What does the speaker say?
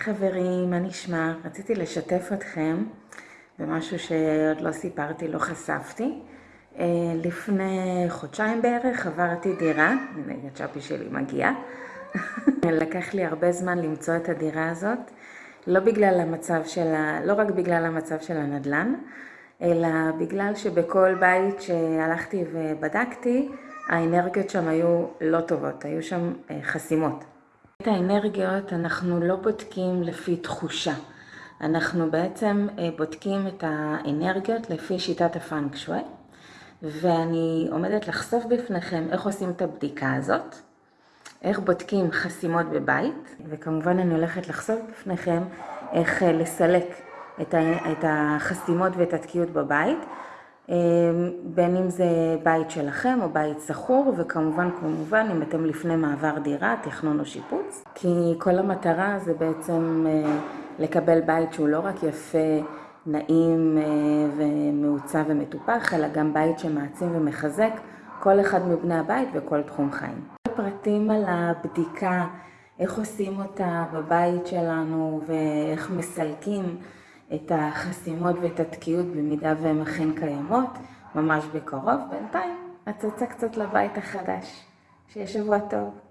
חברים, מה נשמע? רציתי לשתף אתכם במשהו שעוד לא סיפרתי, לא חשפתי. אה, לפני חודשיים בערך עברתי דירה, הנה הצ'אפי שלי מגיע. לקח לי הרבה זמן למצוא את הדירה הזאת, לא בגלל המצב של ה... לא רק בגלל המצב של הנדל"ן, אלא בגלל שבכל בית שהלכתי ובדקתי, האנרגיות שם היו לא טובות, היו שם אה, חסימות. את האנרגיות אנחנו לא בודקים לפי תחושה, אנחנו בעצם אה, בודקים את האנרגיות לפי שיטת הפאנק ואני עומדת לחשוף בפניכם איך עושים את הבדיקה הזאת, איך בודקים חסימות בבית, וכמובן אני הולכת לחשוף בפניכם איך אה, לסלק את החסימות ואת התקיעות בבית, בין אם זה בית שלכם או בית שכור, וכמובן, כמובן, אם אתם לפני מעבר דירה, תכנון או שיפוץ. כי כל המטרה זה בעצם אה, לקבל בית שהוא לא רק יפה, נעים אה, ומעוצב ומטופח, אלא גם בית שמעצים ומחזק כל אחד מבני הבית וכל תחום חיים. פרטים על הבדיקה, איך עושים אותה בבית שלנו ואיך מסלקים את החסימות ואת התקיעות במידה והן אכן קיימות, ממש בקרוב. בינתיים, הצצה קצת לבית החדש. שיהיה שבוע טוב.